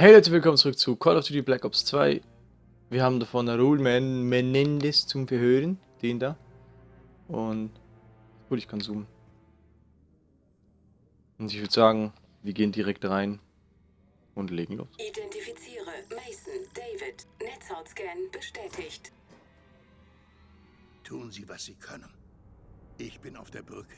Hey Leute, willkommen zurück zu Call of Duty Black Ops 2. Wir haben davon Raul Men Menendez zum Verhören, den da. Und gut, ich kann zoomen. Und ich würde sagen, wir gehen direkt rein und legen los. Identifiziere Mason, David. Netzhautscan bestätigt. Tun Sie, was Sie können. Ich bin auf der Brücke.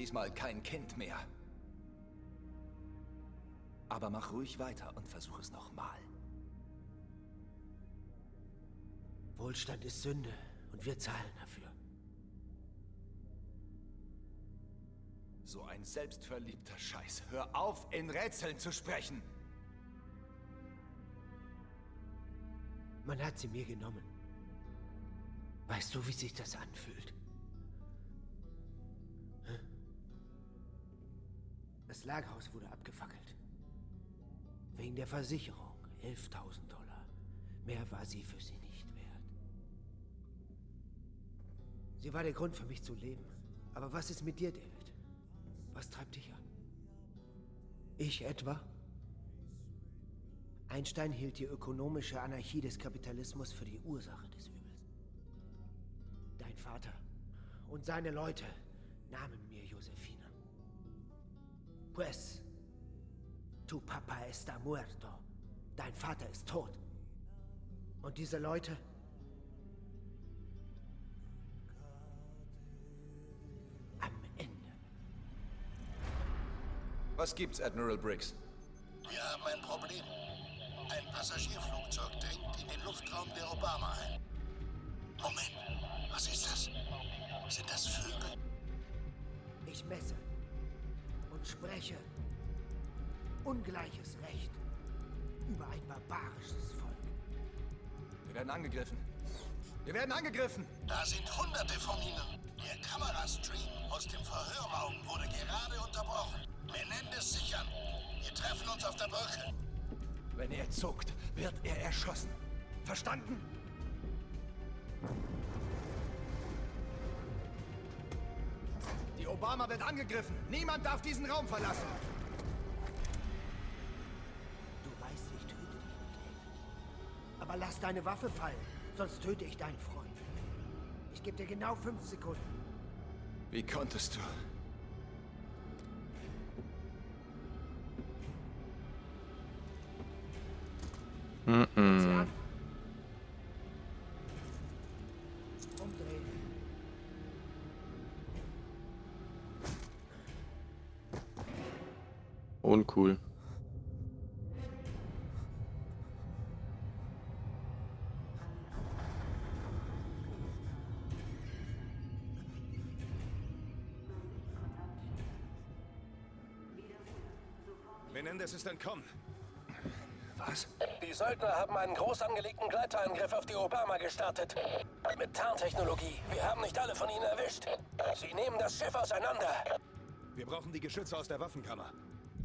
Diesmal kein Kind mehr. Aber mach ruhig weiter und versuch es nochmal. Wohlstand ist Sünde und wir zahlen dafür. So ein selbstverliebter Scheiß. Hör auf, in Rätseln zu sprechen. Man hat sie mir genommen. Weißt du, wie sich das anfühlt? Das Lagerhaus wurde abgefackelt. Wegen der Versicherung. 11.000 Dollar. Mehr war sie für sie nicht wert. Sie war der Grund für mich zu leben. Aber was ist mit dir, David? Was treibt dich an? Ich etwa? Einstein hielt die ökonomische Anarchie des Kapitalismus für die Ursache des Übels. Dein Vater und seine Leute nahmen mir. Pues, tu papa está muerto. Dein Vater ist tot. Und diese Leute am Ende. Was gibt's, Admiral Briggs? Wir haben ein Problem. Ein Passagierflugzeug dringt in den Luftraum der Obama ein. Moment, was ist das? Sind das Vögel? Ich messe und spreche ungleiches Recht über ein barbarisches Volk. Wir werden angegriffen. Wir werden angegriffen! Da sind hunderte von ihnen. Der Kamerastream aus dem Verhörraum wurde gerade unterbrochen. Menendez sichern. Wir treffen uns auf der Brücke. Wenn er zuckt, wird er erschossen. Verstanden? Die Obama wird angegriffen. Niemand darf diesen Raum verlassen. Du weißt, ich töte dich nicht, David. Aber lass deine Waffe fallen, sonst töte ich deinen Freund. Ich gebe dir genau fünf Sekunden. Wie konntest du? Sie Mhm. Uncool. Menendez ist entkommen. Was? Die Söldner haben einen groß angelegten Gleiterangriff auf die Obama gestartet. Mit Tarntechnologie. Wir haben nicht alle von ihnen erwischt. Sie nehmen das Schiff auseinander. Wir brauchen die Geschütze aus der Waffenkammer.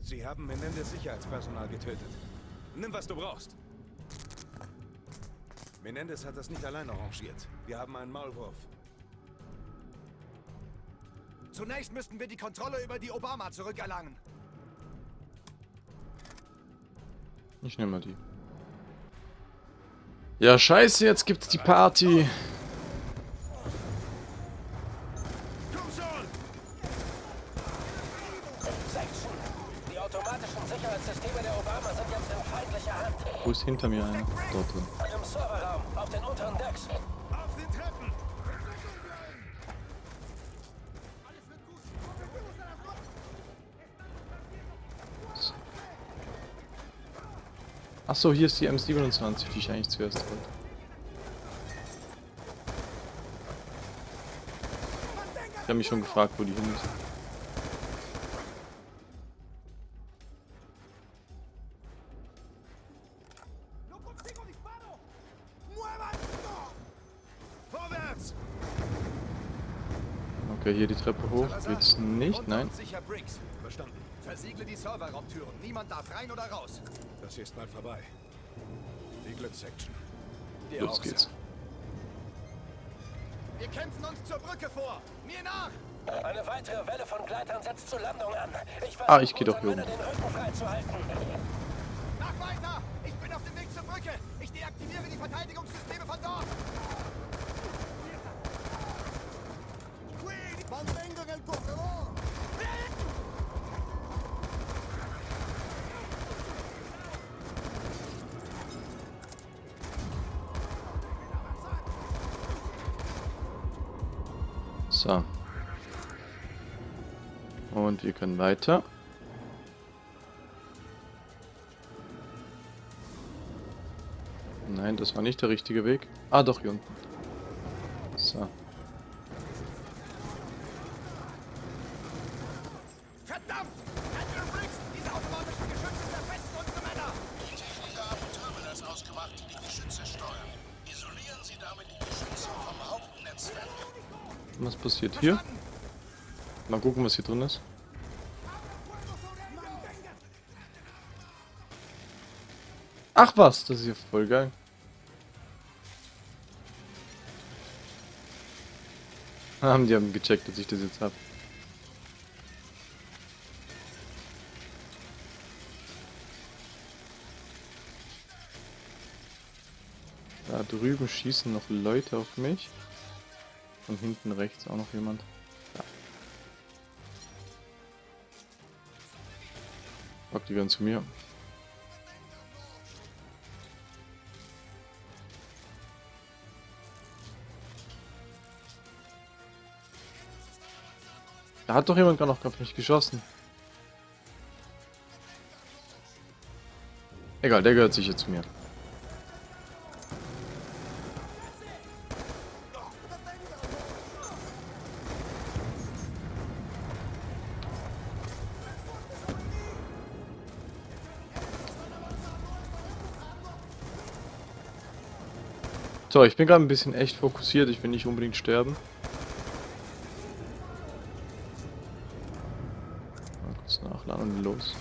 Sie haben Menendez Sicherheitspersonal getötet. Nimm, was du brauchst. Menendez hat das nicht allein arrangiert. Wir haben einen Maulwurf. Zunächst müssten wir die Kontrolle über die Obama zurückerlangen. Ich nehme mal die. Ja, scheiße, jetzt gibt's die Party. Section. Die automatischen Sicherheitssysteme der Obama sind jetzt in feindlicher Hand. Wo ist hinter mir einer? Dort drin. Im Serverraum, auf den unteren Decks. Auf den Treppen! Achso, hier ist die M27, die ich eigentlich zuerst wollte. Ich habe mich schon gefragt, wo die hin ist. Okay, hier die Treppe hoch. Geht's nicht? Nein. Versiegle die Serverraumtüren. Niemand darf rein oder raus. Das hier ist bald vorbei. Die Glückssection. Dir Los geht's. Wir kämpfen uns zur Brücke vor. Mir nach! Eine weitere Welle von Gleitern setzt zur Landung an. Ich Ah, ich geh doch hier Männern den Rücken freizuhalten. Nach weiter! Ich bin auf dem Weg zur Brücke. Ich deaktiviere die Verteidigungssysteme von dort. Mantengan el corredor. So. Und wir können weiter. Nein, das war nicht der richtige Weg. Ah, doch, hier unten. Hier? Mal gucken, was hier drin ist. Ach was, das ist ja voll geil. Haben die haben gecheckt, dass ich das jetzt hab. Da drüben schießen noch Leute auf mich. Von hinten rechts auch noch jemand. Ja. Fuck, die gehören zu mir. Da hat doch jemand gerade noch auf mich geschossen. Egal, der gehört sicher zu mir. So, ich bin gerade ein bisschen echt fokussiert. Ich will nicht unbedingt sterben. Mal kurz nachladen und los.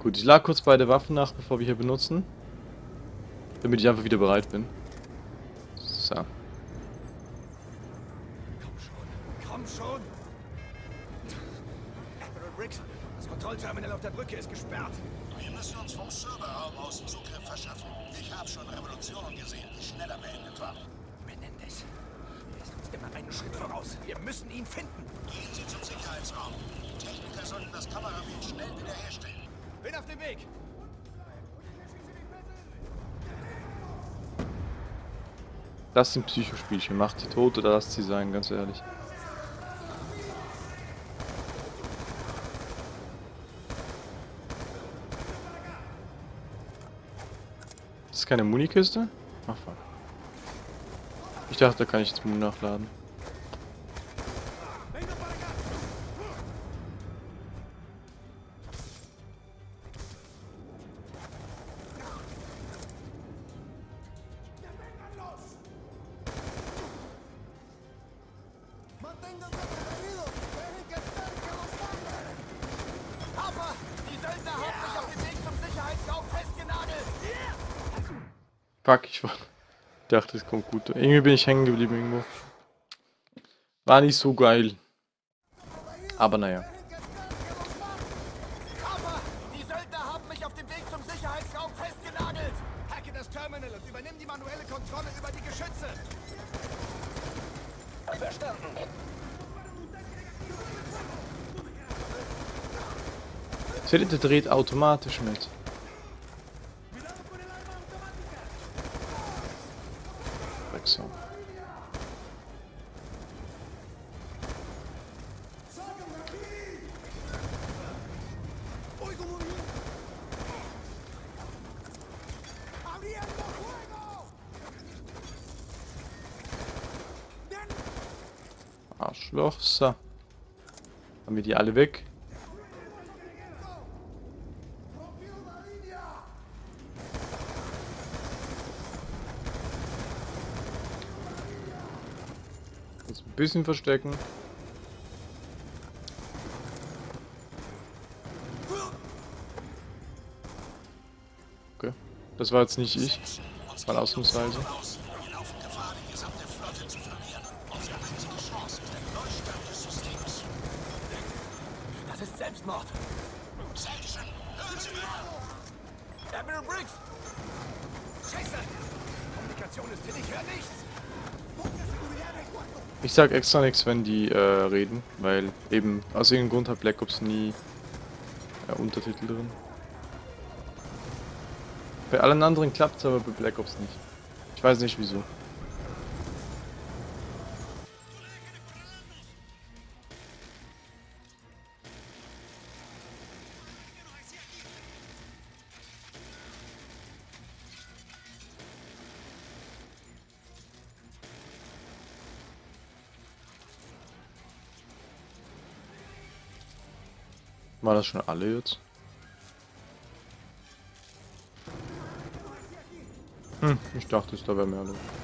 Gut, ich lag kurz beide Waffen nach, bevor wir hier benutzen. Damit ich einfach wieder bereit bin. Das sind Psychospielchen. Macht die tot oder lasst sie sein, ganz ehrlich. Das ist keine Munikiste? Ach fuck. Ich dachte, da kann ich jetzt Muni nachladen. Dachte, es kommt gut. Irgendwie bin ich hängen geblieben irgendwo. War nicht so geil. Aber naja. Papa, die Söldner haben mich alle weg. Jetzt ein bisschen verstecken. Okay. Das war jetzt nicht ich. Das war ausnahmsweise. Selbstmord. Section, hören Sie mir! Admiral Briggs! Scheiße! Kommunikation ist hin, ich höre nichts! Ich sag extra nichts, wenn die äh, reden, weil eben aus irgendeinem Grund hat Black Ops nie äh, Untertitel drin. Bei allen anderen klappt es, aber bei Black Ops nicht. Ich weiß nicht wieso. Das schon alle jetzt? Hm, ich dachte, es da wäre mehr los.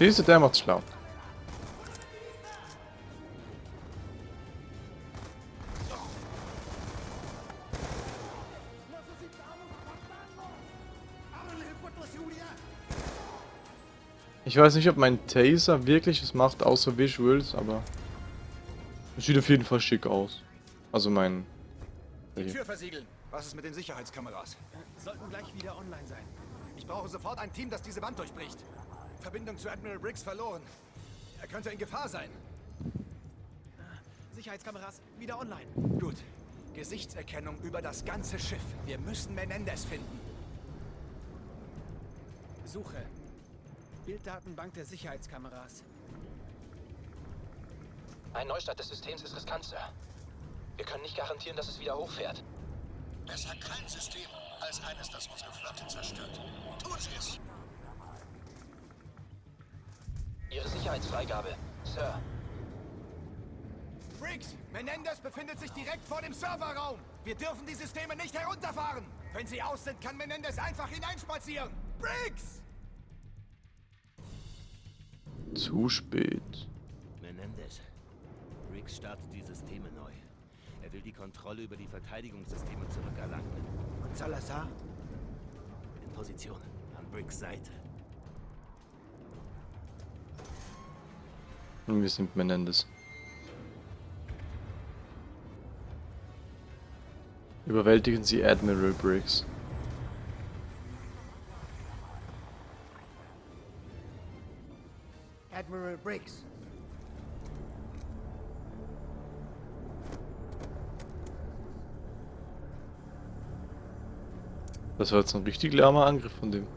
Siehst du, der macht's schlau. Ich weiß nicht, ob mein Taser wirklich was macht, außer Visuals, aber es sieht auf jeden Fall schick aus. Also mein... Die Tür versiegeln. Was ist mit den Sicherheitskameras? Sollten gleich wieder online sein. Ich brauche sofort ein Team, das diese Wand durchbricht. Verbindung zu Admiral Briggs verloren. Er könnte in Gefahr sein. Sicherheitskameras wieder online. Gut. Gesichtserkennung über das ganze Schiff. Wir müssen Menendez finden. Suche. Bilddatenbank der Sicherheitskameras. Ein Neustart des Systems ist riskant, Sir. Wir können nicht garantieren, dass es wieder hochfährt. Besser kein System als eines, das unsere Flotte zerstört. Tun Sie es! Ihre Sicherheitsfreigabe, Sir. Briggs, Menendez befindet sich direkt vor dem Serverraum. Wir dürfen die Systeme nicht herunterfahren. Wenn sie aus sind, kann Menendez einfach hineinspazieren. Briggs! Zu spät. Menendez. Riggs startet die Systeme neu. Er will die Kontrolle über die Verteidigungssysteme zurückerlangen. Und Salazar? In Position. An Briggs Seite. Und wir sind Menendez. Überwältigen Sie Admiral Briggs. Admiral Briggs. Das war jetzt ein richtig lahmer Angriff von dem.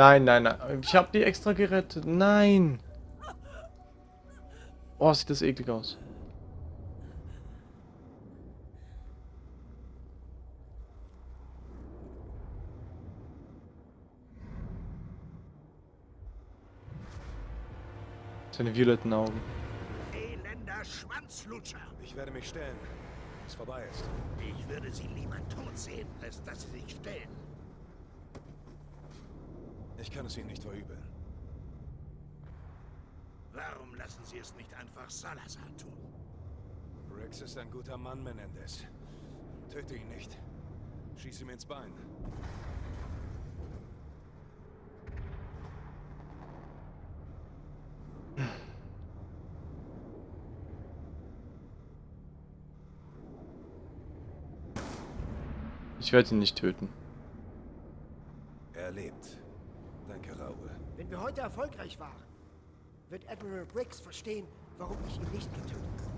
Nein, nein, nein. Ich habe die extra gerettet. Nein. Oh, sieht das eklig aus. Seine violetten Augen. Elender Schwanzlutscher! Ich werde mich stellen, wenn es vorbei ist. Ich würde Sie lieber tot sehen, als dass Sie sich stellen. Ich kann es Ihnen nicht verübeln. Warum lassen Sie es nicht einfach Salazar tun? Riggs ist ein guter Mann, Menendez. Töte ihn nicht. Schieß ihm ins Bein. Ich werde ihn nicht töten. Er lebt. Danke, Raoul. Wenn wir heute erfolgreich waren, wird Admiral Briggs verstehen, warum ich ihn nicht getötet habe.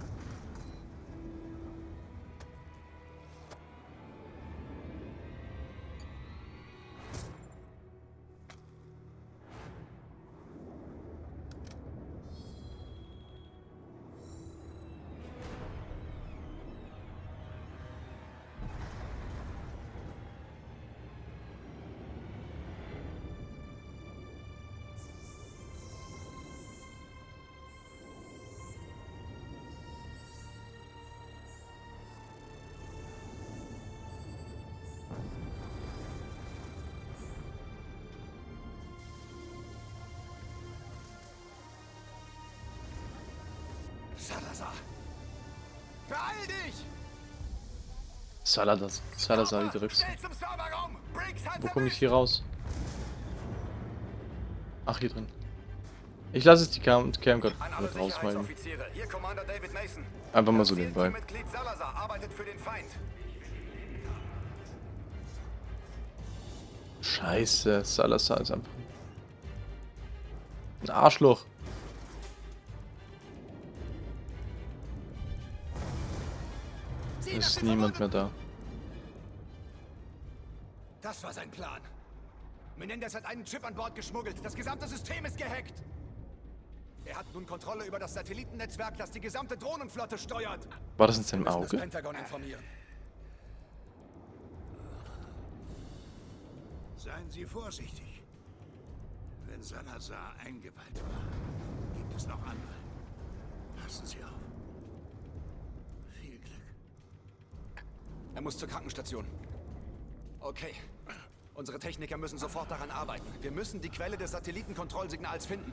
Salazar! Beeil dich! Salazar, Salazar die drückst. Wo komme ich hier raus? Ach, hier drin. Ich lasse jetzt die Cam Camcard mit Commander David Mason. Einfach mal so nebenbei. Scheiße, Salazar ist einfach ein Arschloch. Ist niemand mehr da. Das war sein Plan. Menendez hat einen Chip an Bord geschmuggelt. Das gesamte System ist gehackt. Er hat nun Kontrolle über das Satellitennetzwerk, das die gesamte Drohnenflotte steuert. War das in seinem Auge? Pentagon informieren. Seien Sie vorsichtig. Wenn Salazar eingeweiht war, gibt es noch andere. Passen Sie auf. Viel Glück. Er muss zur Krankenstation. Okay. Unsere Techniker müssen sofort daran arbeiten. Wir müssen die Quelle des Satellitenkontrollsignals finden.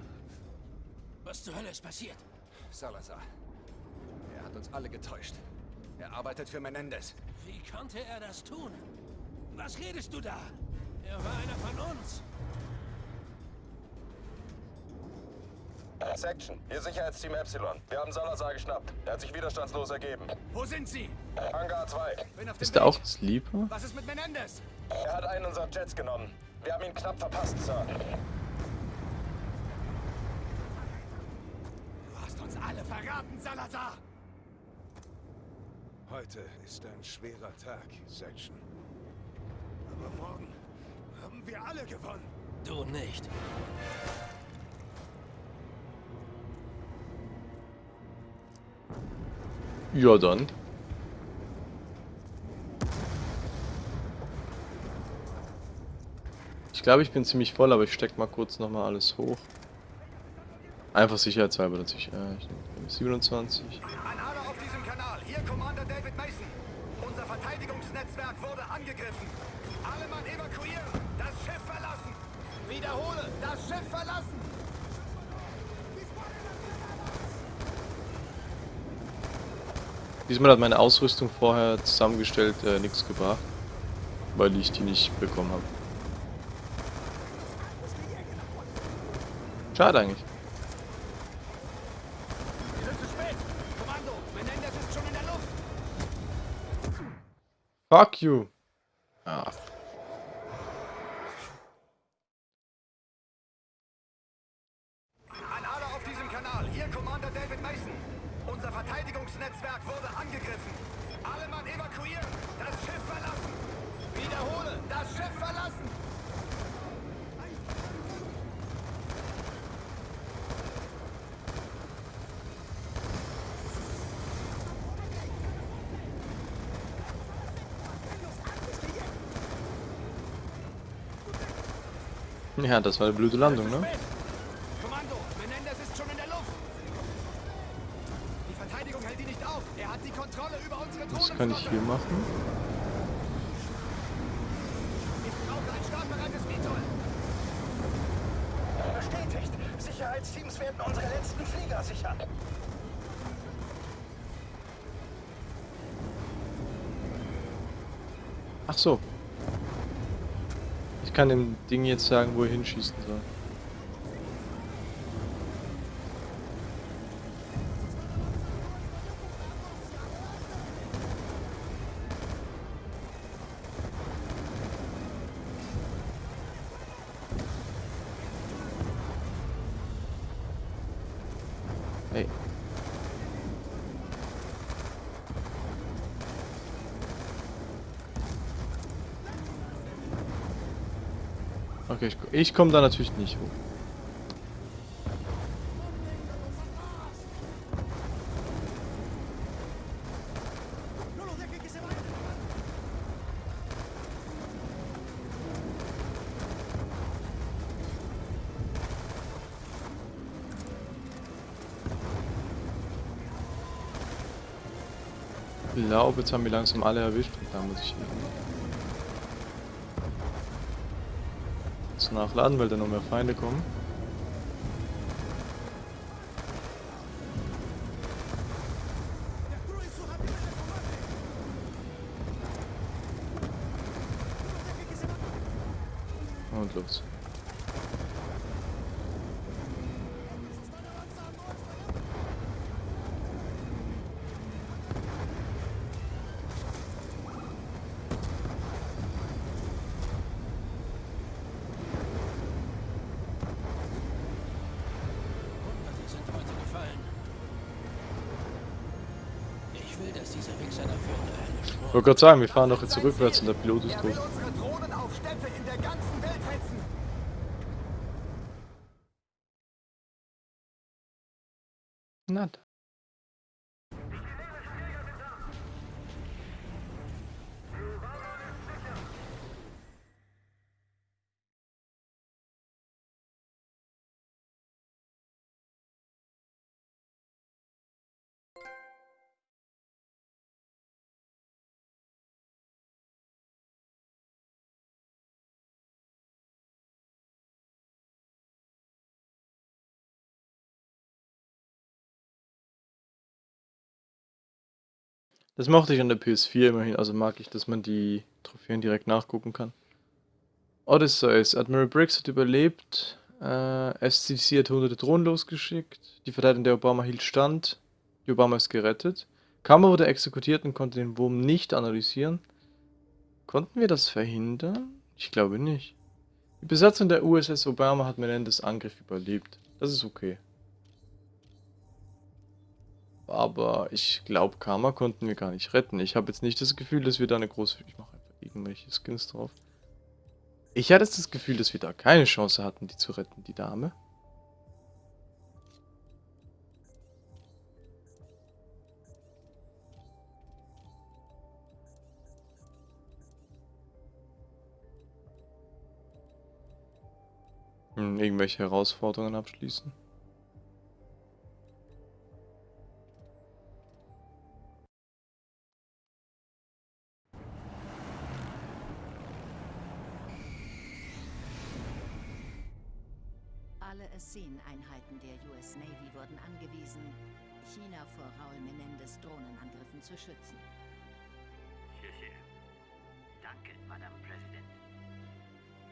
Was zur Hölle ist passiert? Salazar. Er hat uns alle getäuscht. Er arbeitet für Menendez. Wie konnte er das tun? Was redest du da? Er war einer von uns. Section, hier Sicherheitsteam Epsilon. Wir haben Salazar geschnappt. Er hat sich widerstandslos ergeben. Wo sind sie? Hangar 2. Bin auf dem Ist der Weg. auch Sleeper? Was ist mit Menendez? Er hat einen unserer Jets genommen. Wir haben ihn knapp verpasst, Sir. Du hast uns alle verraten, Salazar! Heute ist ein schwerer Tag, Section. Aber morgen haben wir alle gewonnen. Du nicht. Ja, dann. Glaube, ich bin ziemlich voll, aber ich steck mal kurz nochmal alles hoch. Einfach sicherheitshalber, dass ich... Äh, ich nehme 27. An alle auf diesem Kanal. Hier Commander David Mason. Unser Verteidigungsnetzwerk wurde angegriffen. Alle Mann evakuieren. Das Schiff verlassen. Wiederhole. Das Schiff verlassen. Diesmal hat meine Ausrüstung vorher zusammengestellt äh, nichts gebracht. Weil ich die nicht bekommen habe. Schade eigentlich. Kommando. Fuck you. Ah, An alle auf diesem Kanal. Hier Commander David Mason. Unser Verteidigungsnetzwerk wurde angegriffen. Alle Mann evakuieren. Das Schiff verlassen. Wiederhole. Das Schiff verlassen. Ja, das war eine blöde Landung, ne? Kommando, Menendez ist schon in der Luft. Die Verteidigung hält ihn nicht auf. Er hat die Kontrolle über unsere Was Drohnenflotte. kann ich hier machen? Ich brauche ein startbereites Vitol. Bestätigt. Sicherheitsteams werden unsere letzten Flieger sichern. Ach so. Ich kann dem Ding jetzt sagen, wo er hinschießen soll. Ich, komme da natürlich nicht hoch. Ich glaube, jetzt haben wir langsam alle erwischt. Und da muss ich hin. Nachladen, weil da noch mehr Feinde kommen. Wollte gerade sagen, wir fahren doch jetzt rückwärts und der Pilot ist tot. unsere Drohnen Das mochte ich an der PS4 immerhin, also mag ich, dass man die Trophäen direkt nachgucken kann. Odysseus, Admiral Briggs hat überlebt, äh, SCC hat hunderte Drohnen losgeschickt, die Verteidigung der Obama hielt stand, die Obama ist gerettet. Kammer wurde exekutiert und konnte den Wurm nicht analysieren. Konnten wir das verhindern? Ich glaube nicht. Die Besatzung der USS Obama hat Menendez Angriff überlebt. Das ist okay. Aber ich glaube, Karma konnten wir gar nicht retten. Ich habe jetzt nicht das Gefühl, dass wir da eine große... Ich mache einfach irgendwelche Skins drauf. Ich hatte das Gefühl, dass wir da keine Chance hatten, die zu retten, die Dame. Hm, irgendwelche Herausforderungen abschließen. Drohnenangriffen zu schützen. Sehr, sehr. Danke, Madame President.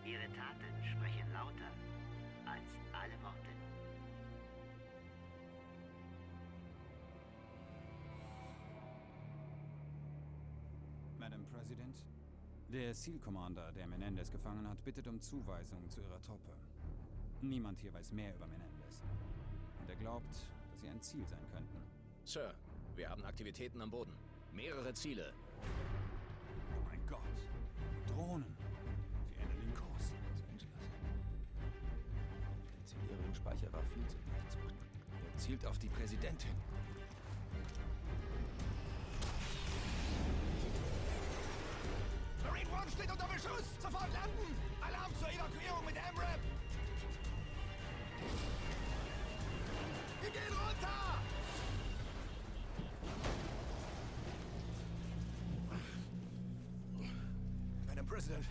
Ihre Taten sprechen lauter als alle Worte. Madam President, der Seal Commander, der Menendez gefangen hat, bittet um Zuweisung zu ihrer Truppe. Niemand hier weiß mehr über Menendez. Und er glaubt, dass sie ein Ziel sein könnten. Sir, wir haben Aktivitäten am Boden. Mehrere Ziele. Oh mein Gott. Drohnen. Sie ändern den Kurs. Los Angeles. Der Zellierungsspeicher war viel zu leicht. Er zielt auf die Präsidentin. Marine One steht unter Beschuss! Sofort landen! Alarm zur Evakuierung mit MRAP! Wir gehen runter! President,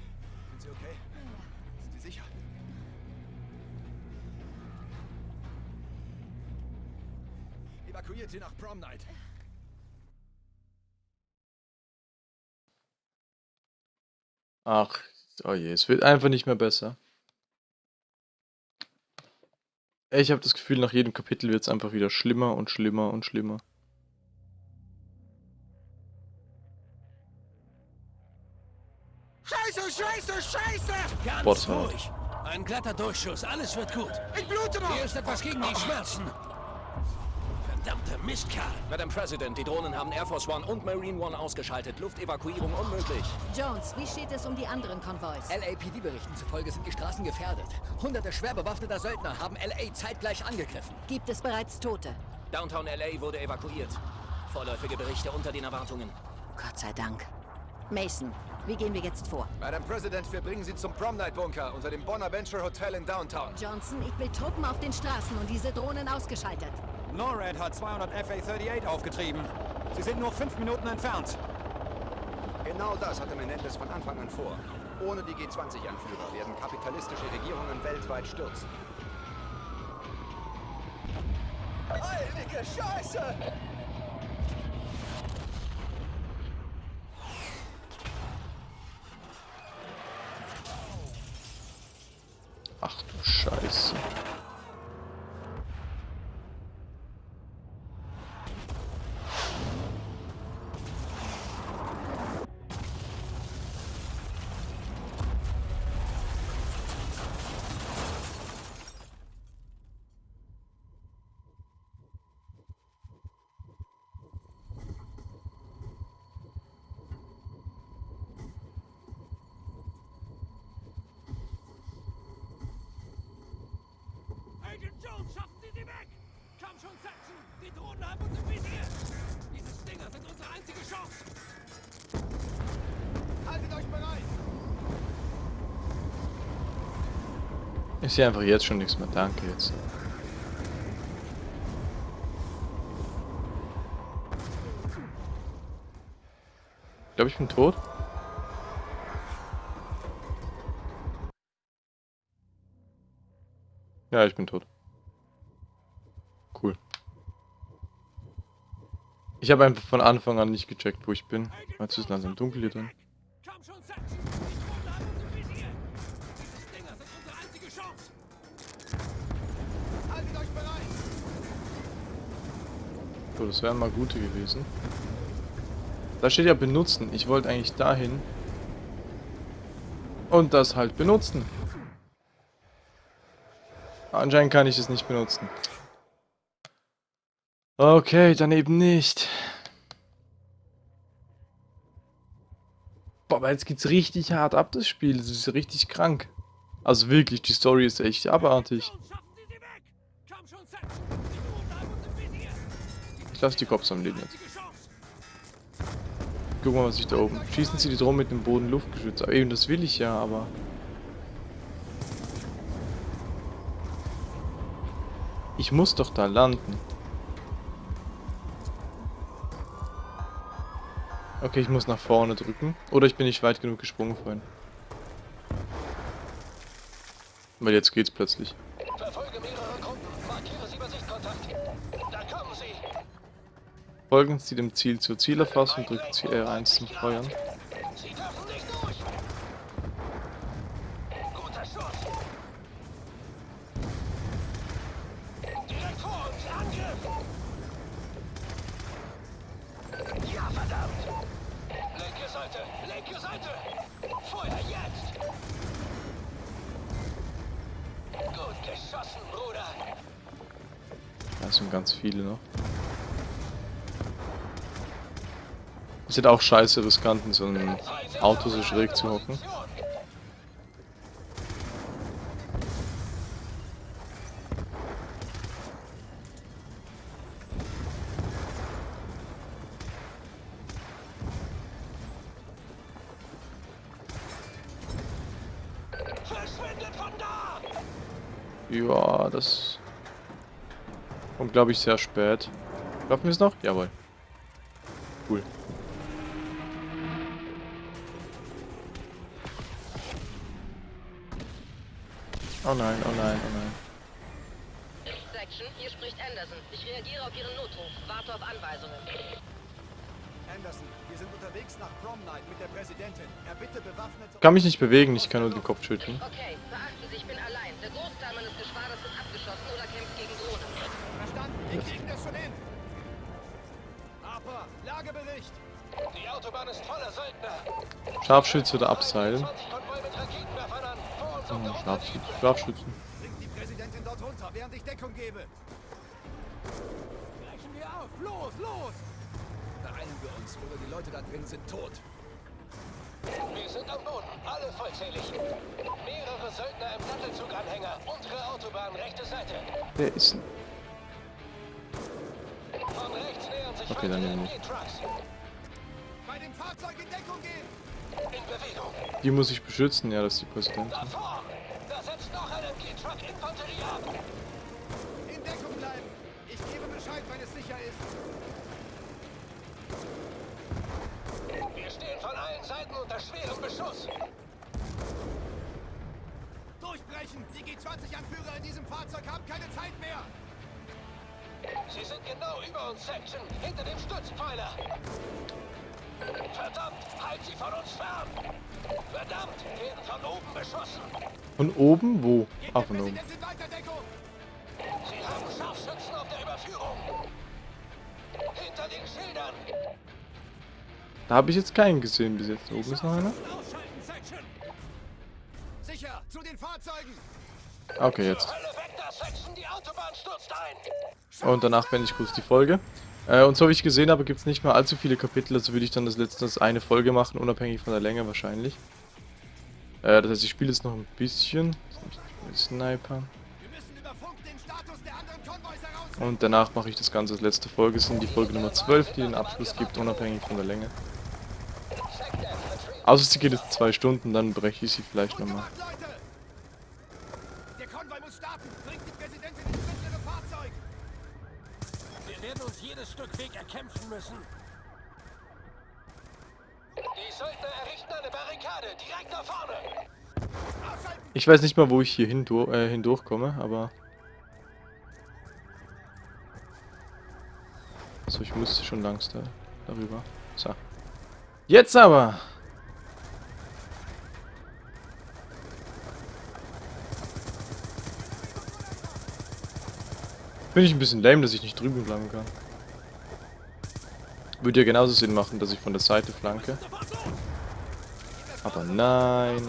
sind Sie okay? Sind Sie sicher? Evakuiert sie nach Prom Night. Ach, oh je, es wird einfach nicht mehr besser. Ich habe das Gefühl, nach jedem Kapitel wird es einfach wieder schlimmer und schlimmer und schlimmer. Ganz ruhig. Ein glatter Durchschuss, alles wird gut. Ich blute noch! Hier ist etwas gegen die Schmerzen. Verdammte Mistkerl. Madam President, die Drohnen haben Air Force One und Marine One ausgeschaltet. Luftevakuierung unmöglich. Jones, wie steht es um die anderen Konvois? LAPD-Berichten zufolge sind die Straßen gefährdet. Hunderte schwer bewaffneter Söldner haben LA zeitgleich angegriffen. Gibt es bereits Tote? Downtown LA wurde evakuiert. Vorläufige Berichte unter den Erwartungen. Gott sei Dank. Mason, wie gehen wir jetzt vor? Madam President, wir bringen Sie zum Prom Night Bunker unter dem Bonaventure Hotel in Downtown. Johnson, ich will Truppen auf den Straßen und diese Drohnen ausgeschaltet. NORAD hat 200 FA-38 aufgetrieben. Sie sind nur fünf Minuten entfernt. Genau das hatte Menendez von Anfang an vor. Ohne die G20-Anführer werden kapitalistische Regierungen weltweit stürzen. Heilige Scheiße! Ich sehe einfach jetzt schon nichts mehr. Danke jetzt. Ich glaube, ich bin tot. Ja, ich bin tot. Cool. Ich habe einfach von Anfang an nicht gecheckt, wo ich bin. Jetzt ist langsam dunkel hier drin. So, das wären mal gute gewesen. Da steht ja benutzen. Ich wollte eigentlich dahin. Und das halt benutzen. Anscheinend kann ich es nicht benutzen. Okay, dann eben nicht. Boah, aber jetzt geht's richtig hart ab, das Spiel. Das ist richtig krank. Also wirklich, die Story ist echt abartig. Ich lasse die Cops am Leben jetzt. Guck mal, was ich da oben. Schießen sie die drum mit dem Boden Luftgeschütz. Aber eben, das will ich ja, aber. Ich muss doch da landen. Okay, ich muss nach vorne drücken. Oder ich bin nicht weit genug gesprungen vorhin. Weil jetzt geht's plötzlich. Folgen Sie dem Ziel zur Zielerfassung, drücken Sie R1 zum Feuern. Sie dürfen nicht durch! Guter Schuss! Direkt vor uns! Angriff! Ja, verdammt! Linke Seite! Linke Seite! Feuer jetzt! Gut geschossen, Bruder! Da sind ganz viele noch. Ist halt auch scheiße riskant, in so einem Auto so schräg zu hocken. Ja, das kommt, glaube ich, sehr spät. Schaffen wir es noch? Jawohl. Oh nein, oh nein, oh nein. Section, hier spricht Anderson. Ich reagiere auf Ihren Notruf. Warte auf Anweisungen. Anderson. Wir sind unterwegs nach Prom Night mit der Präsidentin. Er bitte bewaffnet... Ich kann mich nicht bewegen, ich kann nur den Kopf schütteln. Okay, beachten Sie, ich bin allein. Der Großteil meines Geschwaders ist abgeschossen oder kämpft gegen Drohnen. Verstanden, wir kriegen das schon hin. Harper, Lagebericht. Die Autobahn ist voller Söldner. Scharfschütze oder abseilen. Konvoi mit auf Scharfschützen. Bringt die Präsidentin dort runter, während ich Deckung gebe. Brechen wir auf! Los, los! Beeilen wir uns, oder die Leute da drin sind tot. Wir sind am Boden, alle vollzählig. Mehrere Söldner im Sattelzuganhänger. Untere Autobahn, rechte Seite. Wer ist denn? Von rechts nähern sich Okay, dann. Bei dem Fahrzeug in Deckung gehen! In Bewegung. Die muss ich beschützen, ja, das ist die Präsidentin. Davor! Da setzt noch ein MG-Truck Infanterie ab. In Deckung bleiben! Ich gebe Bescheid, wenn es sicher ist. Wir stehen von allen Seiten unter schwerem Beschuss. Durchbrechen! Die G20-Anführer in diesem Fahrzeug haben keine Zeit mehr! Sie sind genau über uns, Section, hinter dem Stützpfeiler. Verdammt, halt sie von uns fern! Verdammt, werden von oben beschossen. Von oben? Wo? Ah, von oben. Sie haben Scharfschützen auf der Überführung. Hinter den Schildern. Da habe ich jetzt keinen gesehen bis jetzt. Oben ist noch einer. Sicher, zu den Fahrzeugen! Okay, jetzt. Und danach beende ich kurz die Folge. Äh, und so wie ich gesehen habe, gibt es nicht mehr allzu viele Kapitel, also würde ich dann das letzte als eine Folge machen, unabhängig von der Länge wahrscheinlich. Äh, das heißt, ich spiele jetzt noch ein bisschen. Sniper. Und danach mache ich das Ganze als letzte Folge. Es sind die Folge Nummer 12, die den Abschluss gibt, unabhängig von der Länge. Außer sie geht jetzt zwei Stunden, dann breche ich sie vielleicht nochmal. Leute! Der Konvoi muss starten! Bringt die Präsidentin ins mittlere Fahrzeug! Wir werden uns jedes Stück Weg erkämpfen müssen. Die Söldner errichten eine Barrikade direkt da vorne. Ich weiß nicht mal, wo ich hier hindur äh, hindurchkomme, aber... So, ich musste schon langs da, darüber. So. Jetzt aber! Finde ich ein bisschen lame, dass ich nicht drüben bleiben kann. Würde ja genauso Sinn machen, dass ich von der Seite flanke. Aber nein.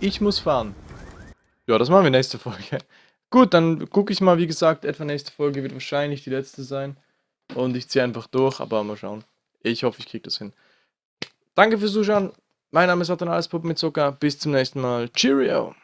Ich muss fahren. Ja, das machen wir nächste Folge. Gut, dann gucke ich mal, wie gesagt, etwa nächste Folge wird wahrscheinlich die letzte sein. Und ich ziehe einfach durch, aber mal schauen. Ich hoffe, ich kriege das hin. Danke fürs Zuschauen. Mein Name ist Satan Puppen mit Zucker. Bis zum nächsten Mal. Cheerio!